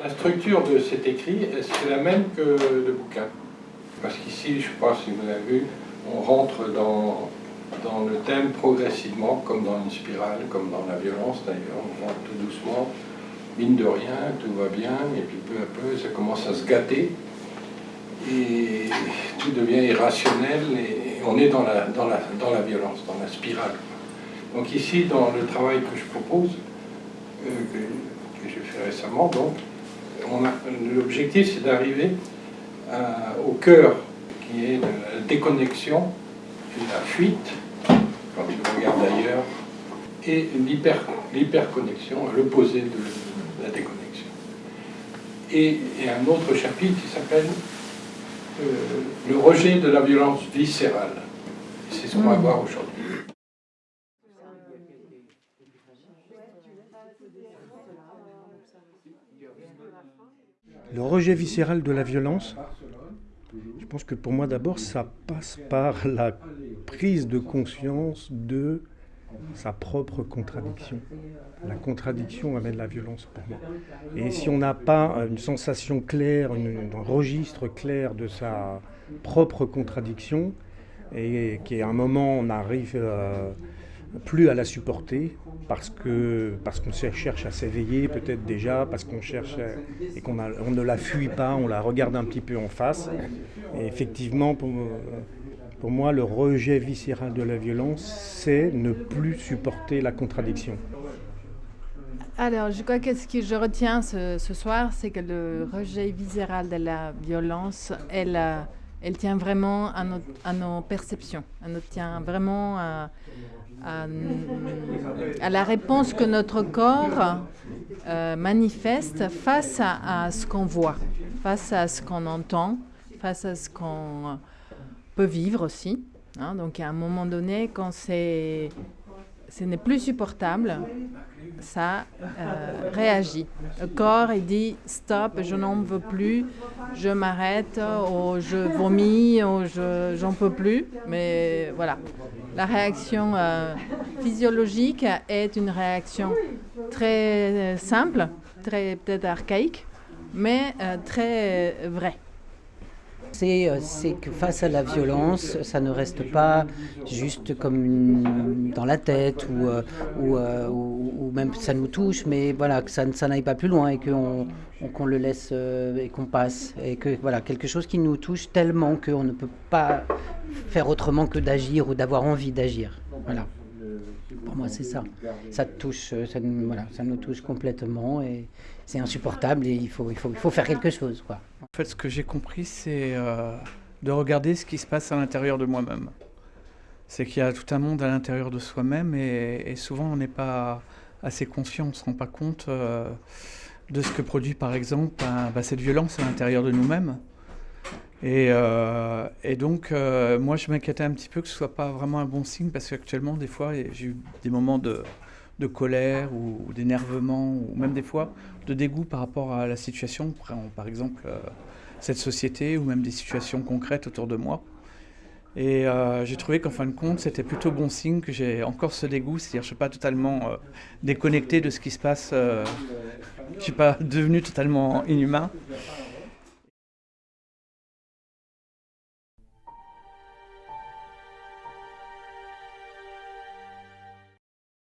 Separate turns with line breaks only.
La structure de cet écrit, c'est la même que le bouquin. Parce qu'ici, je ne sais pas si vous avez vu, on rentre dans, dans le thème progressivement, comme dans une spirale, comme dans la violence d'ailleurs. On rentre tout doucement, mine de rien, tout va bien, et puis peu à peu, ça commence à se gâter. Et tout devient irrationnel, et on est dans la, dans la, dans la violence, dans la spirale. Donc ici, dans le travail que je propose, euh, que, j'ai fait récemment, donc, l'objectif c'est d'arriver au cœur qui est la déconnexion la fuite, quand tu regardes ailleurs, et l'hyperconnexion, à l'opposé de la déconnexion. Et, un autre chapitre qui s'appelle euh, Le rejet de la violence viscérale. C'est ce qu'on va hmm. voir aujourd'hui.
Le rejet viscéral de la violence, je pense que pour moi d'abord, ça passe par la prise de conscience de sa propre contradiction. La contradiction amène la violence pour moi. Et si on n'a pas une sensation claire, un registre clair de sa propre contradiction, et qu'à un moment on arrive euh, plus à la supporter parce que parce qu'on cherche à s'éveiller peut-être déjà, parce qu'on cherche et qu'on on ne la fuit pas, on la regarde un petit peu en face. Et effectivement, pour, pour moi, le rejet viscéral de la violence, c'est ne plus supporter la contradiction.
Alors, je crois que ce que je retiens ce, soir, c'est que le rejet viscéral de la violence, elle, elle tient vraiment à nos, à nos perceptions, elle tient vraiment à, à, la réponse que notre corps euh, manifeste face à, ce qu'on voit, face à ce qu'on entend, face à ce qu'on peut vivre aussi. Hein. Donc à un moment donné, quand c'est ce n'est plus supportable, ça euh, réagit. Le corps, dit stop, je n'en veux plus, je m'arrête, ou je vomis, ou je j'en peux plus. Mais voilà, la réaction euh, physiologique est une réaction très simple, très peut-être archaïque, mais euh, très vraie.
Euh, c'est que face à la violence, ça ne reste pas juste comme dans la tête ou, euh, euh, ou, même ça nous touche, mais voilà, que ça, n'aille pas plus loin et qu'on le laisse et qu'on passe. Et que voilà, quelque chose qui nous touche tellement qu'on ne peut pas faire autrement que d'agir ou d'avoir envie d'agir. Voilà. Pour moi, c'est ça. Ça touche, ça, voilà, ça nous touche complètement et c'est insupportable et il faut, il, faut, il faut faire quelque chose.
En fait, ce que j'ai compris, c'est euh, de regarder ce qui se passe à l'intérieur de moi-même. C'est qu'il y a tout un monde à l'intérieur de soi-même et, souvent on n'est pas assez conscient, on ne se rend pas compte euh, de ce que produit par exemple bah, cette violence à l'intérieur de nous-mêmes. Et, euh, donc, moi, je m'inquiétais un petit peu que ce soit pas vraiment un bon signe parce qu'actuellement, des fois, j'ai eu des moments de, colère ou d'énervement ou même des fois de dégoût par rapport à la situation, par exemple euh, cette société ou même des situations concrètes autour de moi. Et euh, j'ai trouvé qu'en fin de compte, c'était plutôt bon signe que j'ai encore ce dégoût, c'est-à-dire que je ne suis pas totalement euh, déconnecté de ce qui se passe, je ne suis pas devenu totalement inhumain.